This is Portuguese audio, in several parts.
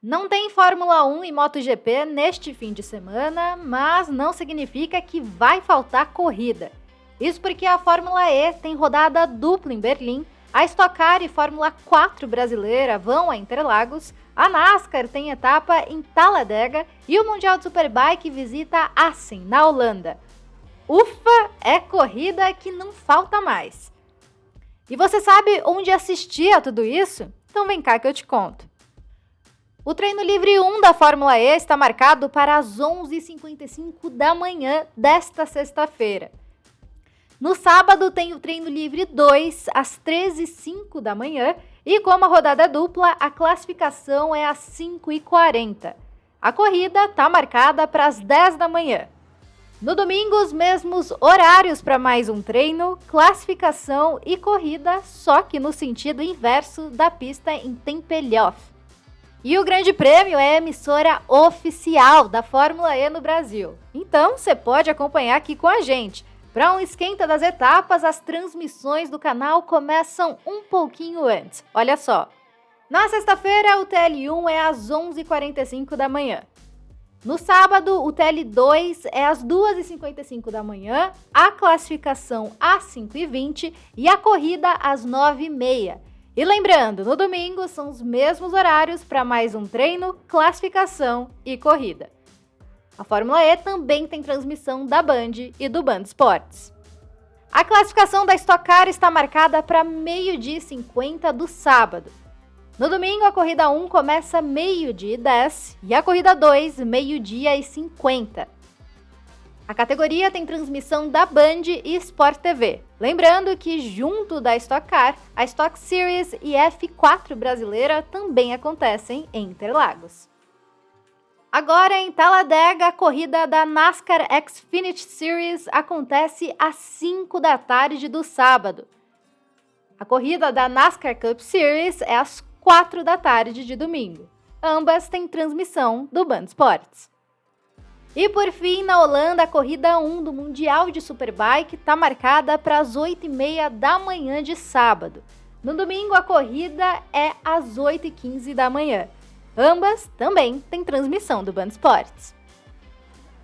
Não tem Fórmula 1 e MotoGP neste fim de semana, mas não significa que vai faltar corrida. Isso porque a Fórmula E tem rodada dupla em Berlim, a Stock Car e Fórmula 4 brasileira vão a Interlagos, a NASCAR tem etapa em Talladega e o Mundial de Superbike visita Assen, na Holanda. Ufa, é corrida que não falta mais. E você sabe onde assistir a tudo isso? Então vem cá que eu te conto. O treino livre 1 da Fórmula E está marcado para as 11h55 da manhã desta sexta-feira. No sábado tem o treino livre 2 às 13h05 da manhã e como a rodada é dupla, a classificação é às 5h40. A corrida está marcada para as 10 da manhã. No domingo, os mesmos horários para mais um treino, classificação e corrida, só que no sentido inverso da pista em Tempelhof. E o Grande Prêmio é a emissora oficial da Fórmula E no Brasil. Então você pode acompanhar aqui com a gente. Para um esquenta das etapas, as transmissões do canal começam um pouquinho antes. Olha só. Na sexta-feira, o TL1 é às 11h45 da manhã. No sábado, o TL2 é às 2h55 da manhã, a classificação às 5h20 e a corrida às 9h30. E lembrando, no domingo são os mesmos horários para mais um treino, classificação e corrida. A Fórmula E também tem transmissão da Band e do Band Esportes. A classificação da Stock Car está marcada para meio-dia e 50 do sábado. No domingo, a corrida 1 começa meio-dia e 10 e a corrida 2, meio-dia e 50. A categoria tem transmissão da Band e Sport TV. Lembrando que junto da Stock Car, a Stock Series e F4 brasileira também acontecem em Interlagos. Agora em Talladega, a corrida da NASCAR Xfinity Series acontece às 5 da tarde do sábado. A corrida da NASCAR Cup Series é às 4 da tarde de domingo. Ambas têm transmissão do Band Sports. E por fim, na Holanda, a corrida 1 do Mundial de Superbike está marcada para as 8h30 da manhã de sábado. No domingo, a corrida é às 8h15 da manhã. Ambas também têm transmissão do Band Esportes.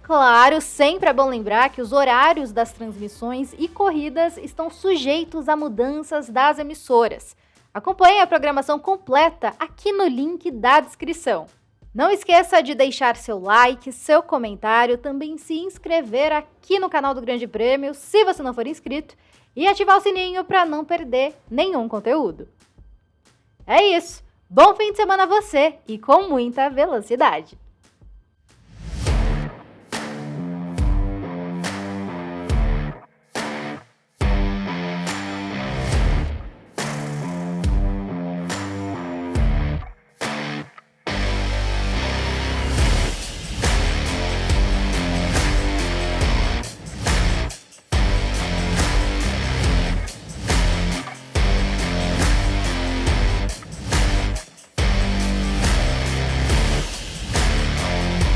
Claro, sempre é bom lembrar que os horários das transmissões e corridas estão sujeitos a mudanças das emissoras. Acompanhe a programação completa aqui no link da descrição. Não esqueça de deixar seu like, seu comentário, também se inscrever aqui no canal do Grande Prêmio, se você não for inscrito, e ativar o sininho para não perder nenhum conteúdo. É isso! Bom fim de semana a você e com muita velocidade!